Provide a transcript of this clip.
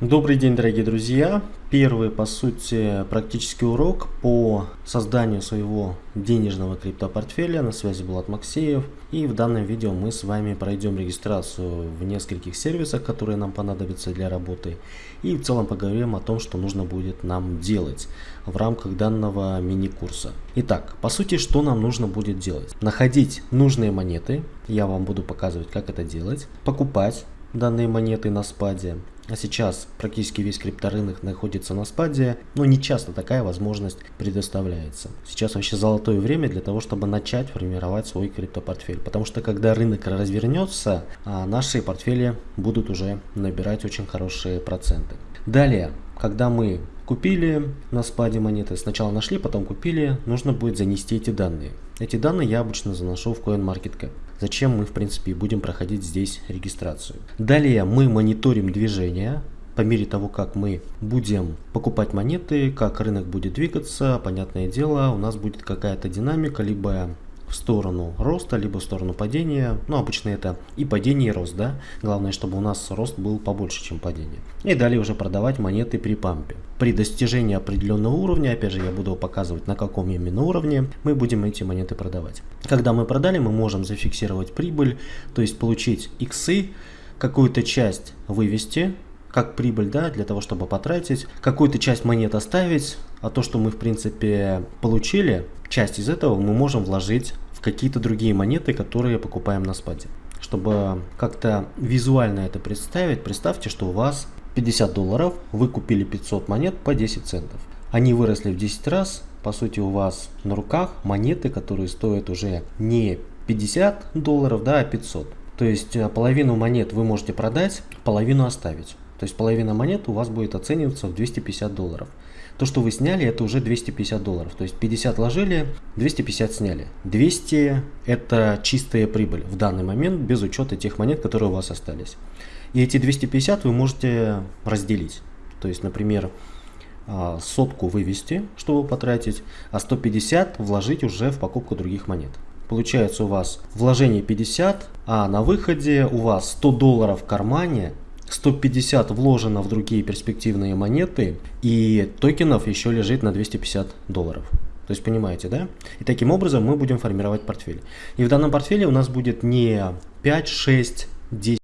Добрый день, дорогие друзья! Первый, по сути, практический урок по созданию своего денежного криптопортфеля. На связи Булат Максеев. И в данном видео мы с вами пройдем регистрацию в нескольких сервисах, которые нам понадобятся для работы. И в целом поговорим о том, что нужно будет нам делать в рамках данного мини-курса. Итак, по сути, что нам нужно будет делать? Находить нужные монеты. Я вам буду показывать, как это делать. Покупать данные монеты на спаде а сейчас практически весь крипторынок находится на спаде, но не часто такая возможность предоставляется. Сейчас вообще золотое время для того, чтобы начать формировать свой криптопортфель. Потому что когда рынок развернется, а наши портфели будут уже набирать очень хорошие проценты. Далее, когда мы купили на спаде монеты, сначала нашли, потом купили, нужно будет занести эти данные. Эти данные я обычно заношу в CoinMarketCap. Зачем мы в принципе будем проходить здесь регистрацию. Далее мы мониторим движение по мере того, как мы будем покупать монеты, как рынок будет двигаться, понятное дело, у нас будет какая-то динамика, либо в сторону роста, либо в сторону падения. Ну, обычно это и падение, и рост, да. Главное, чтобы у нас рост был побольше, чем падение. И далее уже продавать монеты при пампе. При достижении определенного уровня, опять же, я буду показывать, на каком именно уровне, мы будем эти монеты продавать. Когда мы продали, мы можем зафиксировать прибыль, то есть получить иксы, какую-то часть вывести, как прибыль, да, для того, чтобы потратить, какую-то часть монет оставить, а то, что мы, в принципе, получили, часть из этого мы можем вложить в какие-то другие монеты, которые покупаем на спаде. Чтобы как-то визуально это представить, представьте, что у вас 50 долларов, вы купили 500 монет по 10 центов. Они выросли в 10 раз, по сути у вас на руках монеты, которые стоят уже не 50 долларов, да, а 500. То есть э, половину монет вы можете продать, половину оставить. То есть половина монет у вас будет оцениваться в 250 долларов. То, что вы сняли, это уже 250 долларов. То есть 50 ложили, 250 сняли. 200 это чистая прибыль в данный момент, без учета тех монет, которые у вас остались. И эти 250 вы можете разделить. То есть, например, а, сотку вывести, чтобы потратить, а 150 вложить уже в покупку других монет. Получается у вас вложение 50, а на выходе у вас 100 долларов в кармане 150 вложено в другие перспективные монеты, и токенов еще лежит на 250 долларов. То есть понимаете, да? И таким образом мы будем формировать портфель. И в данном портфеле у нас будет не 5, 6, 10